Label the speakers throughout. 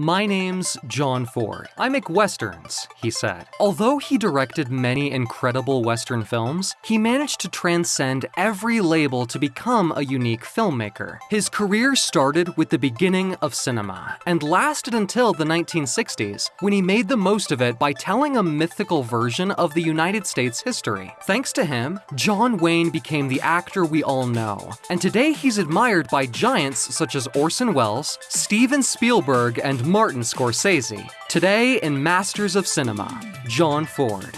Speaker 1: My name's John Ford. I make westerns, he said. Although he directed many incredible western films, he managed to transcend every label to become a unique filmmaker. His career started with the beginning of cinema and lasted until the 1960s, when he made the most of it by telling a mythical version of the United States history. Thanks to him, John Wayne became the actor we all know, and today he's admired by giants such as Orson Welles, Steven Spielberg, and Martin Scorsese. Today in Masters of Cinema, John Ford.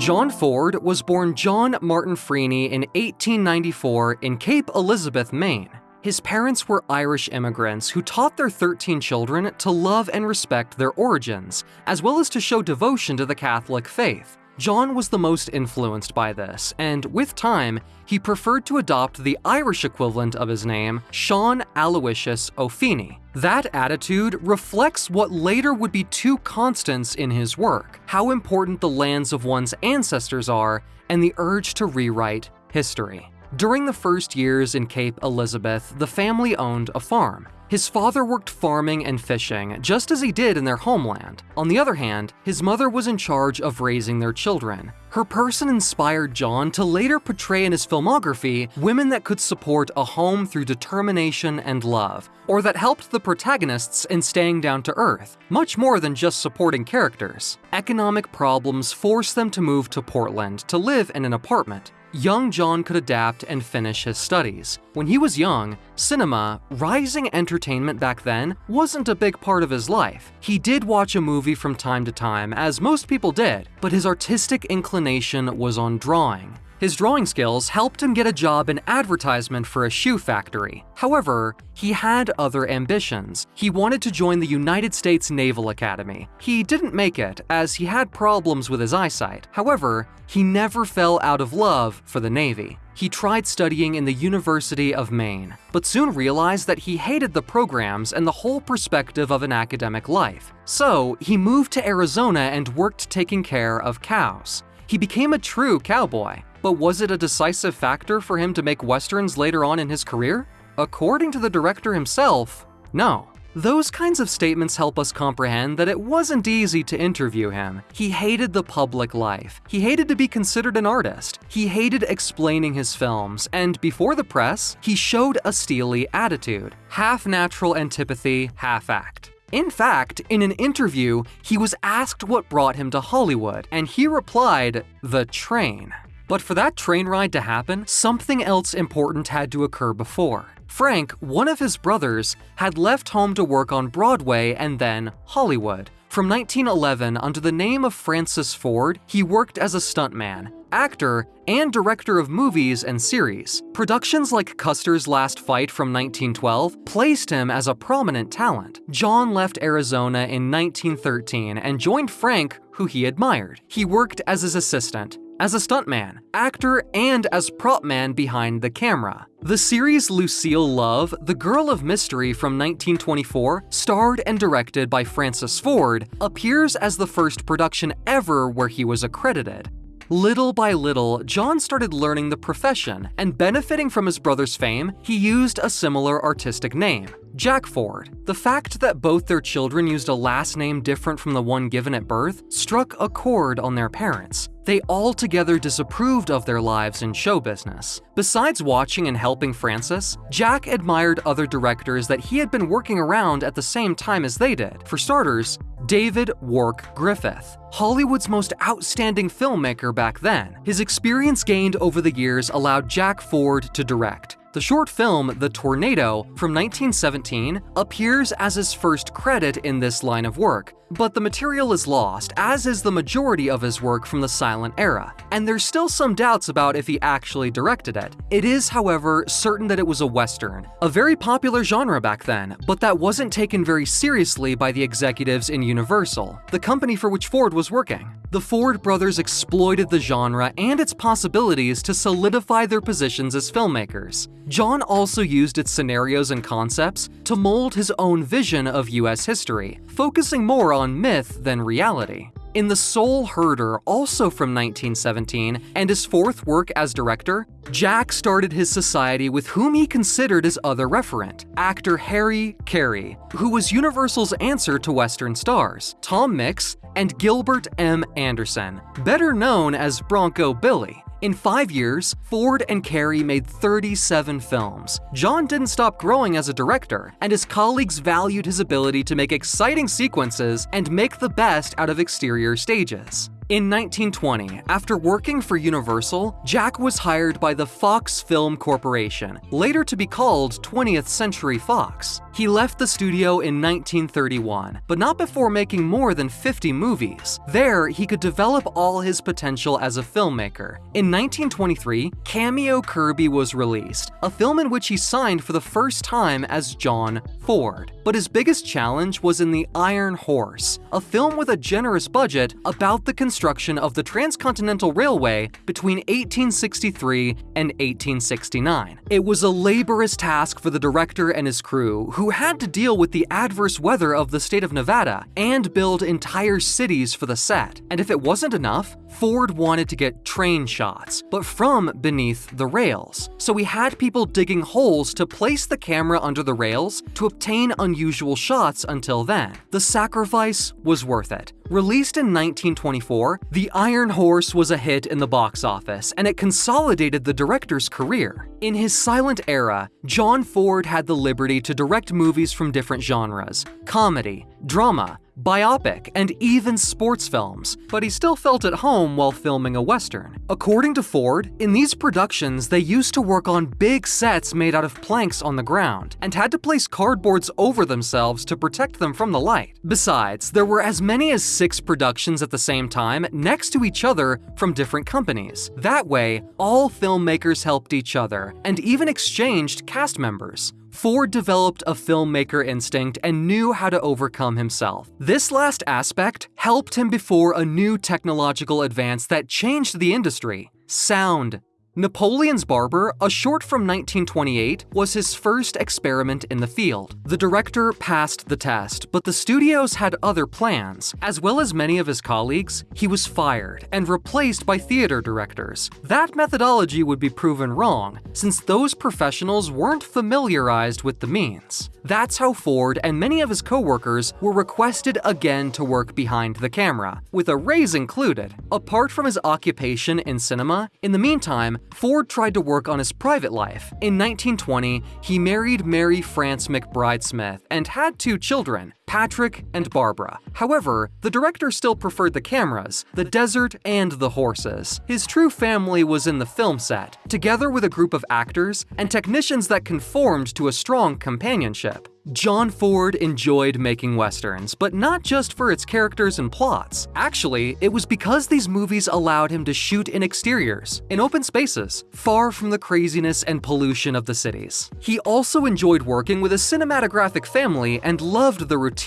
Speaker 1: John Ford was born John Martin Feeney in 1894 in Cape Elizabeth, Maine. His parents were Irish immigrants who taught their 13 children to love and respect their origins, as well as to show devotion to the Catholic faith. John was the most influenced by this, and with time, he preferred to adopt the Irish equivalent of his name, Sean Aloysius O'Feeney. That attitude reflects what later would be two constants in his work, how important the lands of one's ancestors are, and the urge to rewrite history. During the first years in Cape Elizabeth, the family owned a farm. His father worked farming and fishing, just as he did in their homeland. On the other hand, his mother was in charge of raising their children. Her person inspired John to later portray in his filmography women that could support a home through determination and love, or that helped the protagonists in staying down to earth, much more than just supporting characters. Economic problems forced them to move to Portland to live in an apartment young John could adapt and finish his studies. When he was young, cinema, rising entertainment back then, wasn't a big part of his life. He did watch a movie from time to time, as most people did, but his artistic inclination was on drawing. His drawing skills helped him get a job in advertisement for a shoe factory. However, he had other ambitions. He wanted to join the United States Naval Academy. He didn't make it, as he had problems with his eyesight. However, he never fell out of love for the Navy. He tried studying in the University of Maine, but soon realized that he hated the programs and the whole perspective of an academic life. So, he moved to Arizona and worked taking care of cows. He became a true cowboy. But was it a decisive factor for him to make westerns later on in his career? According to the director himself, no. Those kinds of statements help us comprehend that it wasn't easy to interview him. He hated the public life. He hated to be considered an artist. He hated explaining his films, and before the press, he showed a steely attitude. Half natural antipathy, half act. In fact, in an interview, he was asked what brought him to Hollywood, and he replied, the train. But for that train ride to happen, something else important had to occur before. Frank, one of his brothers, had left home to work on Broadway and then Hollywood. From 1911, under the name of Francis Ford, he worked as a stuntman, actor, and director of movies and series. Productions like Custer's Last Fight from 1912 placed him as a prominent talent. John left Arizona in 1913 and joined Frank, who he admired. He worked as his assistant, as a stuntman, actor, and as prop man behind the camera. The series Lucille Love, The Girl of Mystery from 1924, starred and directed by Francis Ford, appears as the first production ever where he was accredited. Little by little, John started learning the profession, and benefiting from his brother's fame, he used a similar artistic name, Jack Ford. The fact that both their children used a last name different from the one given at birth struck a chord on their parents. They altogether disapproved of their lives in show business. Besides watching and helping Francis, Jack admired other directors that he had been working around at the same time as they did. For starters, David Wark Griffith, Hollywood's most outstanding filmmaker back then. His experience gained over the years allowed Jack Ford to direct, the short film The Tornado from 1917 appears as his first credit in this line of work, but the material is lost, as is the majority of his work from the silent era, and there's still some doubts about if he actually directed it. It is, however, certain that it was a western, a very popular genre back then, but that wasn't taken very seriously by the executives in Universal, the company for which Ford was working. The Ford brothers exploited the genre and its possibilities to solidify their positions as filmmakers. John also used its scenarios and concepts to mold his own vision of US history, focusing more on myth than reality. In The Soul Herder, also from 1917, and his fourth work as director, Jack started his society with whom he considered his other referent, actor Harry Carey, who was Universal's answer to Western stars, Tom Mix and Gilbert M. Anderson, better known as Bronco Billy. In five years, Ford and Carey made 37 films. John didn't stop growing as a director, and his colleagues valued his ability to make exciting sequences and make the best out of exterior stages. In 1920, after working for Universal, Jack was hired by the Fox Film Corporation, later to be called 20th Century Fox. He left the studio in 1931, but not before making more than 50 movies. There, he could develop all his potential as a filmmaker. In 1923, Cameo Kirby was released, a film in which he signed for the first time as John Ford. But his biggest challenge was in The Iron Horse, a film with a generous budget about the construction of the Transcontinental Railway between 1863 and 1869. It was a laborious task for the director and his crew, who had to deal with the adverse weather of the state of Nevada and build entire cities for the set. And if it wasn't enough, Ford wanted to get train shots, but from beneath the rails. So he had people digging holes to place the camera under the rails to obtain unusual shots until then. The sacrifice was worth it. Released in 1924, The Iron Horse was a hit in the box office, and it consolidated the director's career. In his silent era, John Ford had the liberty to direct movies from different genres comedy, drama, biopic, and even sports films, but he still felt at home while filming a western. According to Ford, in these productions they used to work on big sets made out of planks on the ground, and had to place cardboards over themselves to protect them from the light. Besides, there were as many as six productions at the same time next to each other from different companies. That way, all filmmakers helped each other, and even exchanged cast members. Ford developed a filmmaker instinct and knew how to overcome himself. This last aspect helped him before a new technological advance that changed the industry sound. Napoleon's Barber, a short from 1928, was his first experiment in the field. The director passed the test, but the studios had other plans. As well as many of his colleagues, he was fired and replaced by theater directors. That methodology would be proven wrong, since those professionals weren't familiarized with the means. That's how Ford and many of his co-workers were requested again to work behind the camera, with a raise included. Apart from his occupation in cinema, in the meantime, Ford tried to work on his private life. In 1920, he married Mary France McBride Smith and had two children, Patrick and Barbara. However, the director still preferred the cameras, the desert, and the horses. His true family was in the film set, together with a group of actors and technicians that conformed to a strong companionship. John Ford enjoyed making westerns, but not just for its characters and plots. Actually, it was because these movies allowed him to shoot in exteriors, in open spaces, far from the craziness and pollution of the cities. He also enjoyed working with a cinematographic family and loved the routine,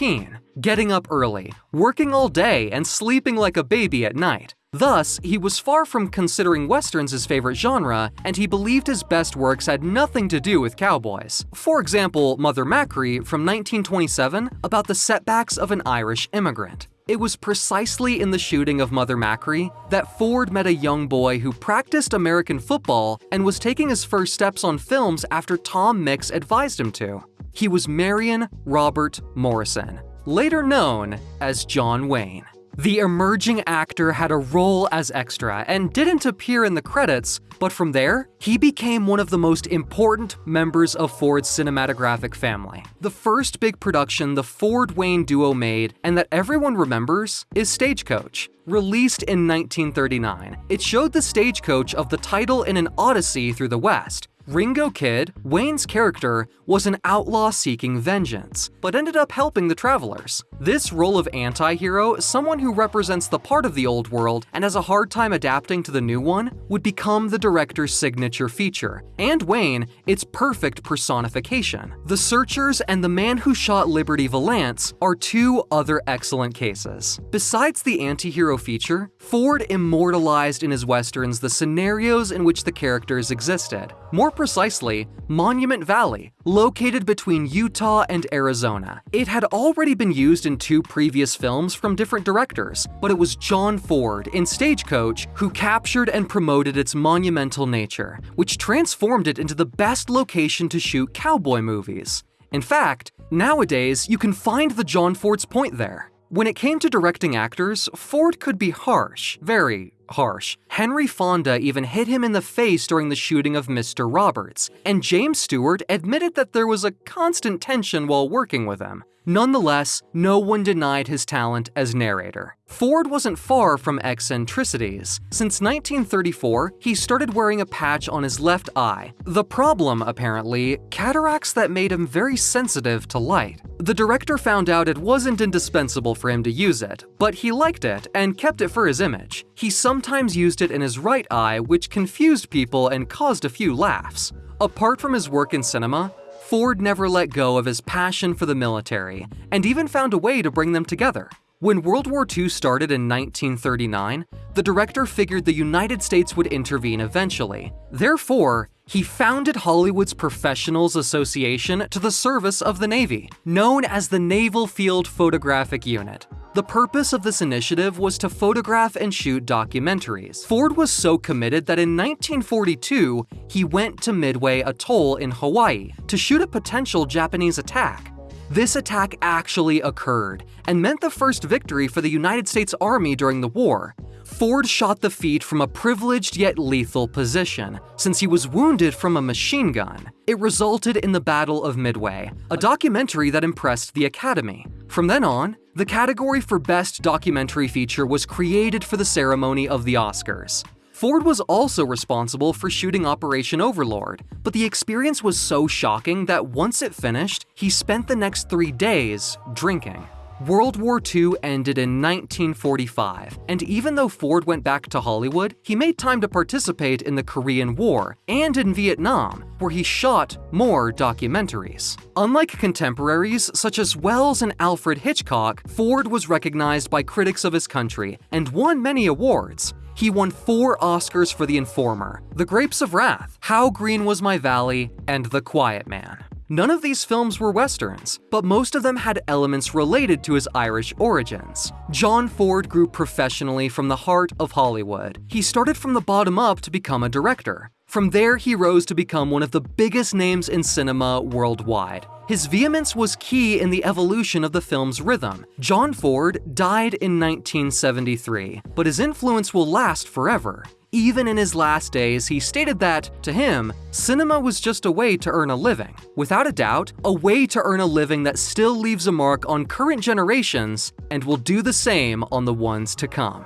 Speaker 1: getting up early, working all day, and sleeping like a baby at night. Thus, he was far from considering westerns his favorite genre, and he believed his best works had nothing to do with cowboys. For example, Mother Machree from 1927 about the setbacks of an Irish immigrant. It was precisely in the shooting of Mother Machree that Ford met a young boy who practiced American football and was taking his first steps on films after Tom Mix advised him to. He was Marion Robert Morrison, later known as John Wayne. The emerging actor had a role as extra and didn't appear in the credits, but from there, he became one of the most important members of Ford's cinematographic family. The first big production the Ford-Wayne duo made, and that everyone remembers, is Stagecoach. Released in 1939, it showed the stagecoach of the title in an odyssey through the West, Ringo Kid, Wayne's character, was an outlaw seeking vengeance, but ended up helping the travelers. This role of anti-hero, someone who represents the part of the old world and has a hard time adapting to the new one, would become the director's signature feature, and Wayne, its perfect personification. The Searchers and The Man Who Shot Liberty Valance are two other excellent cases. Besides the anti-hero feature, Ford immortalized in his westerns the scenarios in which the characters existed. More precisely, Monument Valley, located between Utah and Arizona. It had already been used in two previous films from different directors, but it was John Ford in Stagecoach who captured and promoted its monumental nature, which transformed it into the best location to shoot cowboy movies. In fact, nowadays you can find the John Ford's Point there. When it came to directing actors, Ford could be harsh, very harsh. Henry Fonda even hit him in the face during the shooting of Mr. Roberts, and James Stewart admitted that there was a constant tension while working with him. Nonetheless, no one denied his talent as narrator. Ford wasn't far from eccentricities. Since 1934, he started wearing a patch on his left eye. The problem, apparently, cataracts that made him very sensitive to light. The director found out it wasn't indispensable for him to use it, but he liked it and kept it for his image. He sometimes used it in his right eye, which confused people and caused a few laughs. Apart from his work in cinema, Ford never let go of his passion for the military, and even found a way to bring them together. When World War II started in 1939, the director figured the United States would intervene eventually. Therefore, he founded Hollywood's Professionals Association to the service of the Navy, known as the Naval Field Photographic Unit. The purpose of this initiative was to photograph and shoot documentaries. Ford was so committed that in 1942, he went to Midway Atoll in Hawaii to shoot a potential Japanese attack. This attack actually occurred and meant the first victory for the United States Army during the war. Ford shot the feat from a privileged yet lethal position, since he was wounded from a machine gun. It resulted in the Battle of Midway, a documentary that impressed the Academy. From then on, the category for Best Documentary Feature was created for the ceremony of the Oscars. Ford was also responsible for shooting Operation Overlord, but the experience was so shocking that once it finished, he spent the next three days drinking. World War II ended in 1945, and even though Ford went back to Hollywood, he made time to participate in the Korean War and in Vietnam, where he shot more documentaries. Unlike contemporaries such as Welles and Alfred Hitchcock, Ford was recognized by critics of his country and won many awards. He won four Oscars for The Informer, The Grapes of Wrath, How Green Was My Valley, and The Quiet Man. None of these films were westerns, but most of them had elements related to his Irish origins. John Ford grew professionally from the heart of Hollywood. He started from the bottom up to become a director. From there, he rose to become one of the biggest names in cinema worldwide. His vehemence was key in the evolution of the film's rhythm. John Ford died in 1973, but his influence will last forever. Even in his last days, he stated that, to him, cinema was just a way to earn a living. Without a doubt, a way to earn a living that still leaves a mark on current generations and will do the same on the ones to come.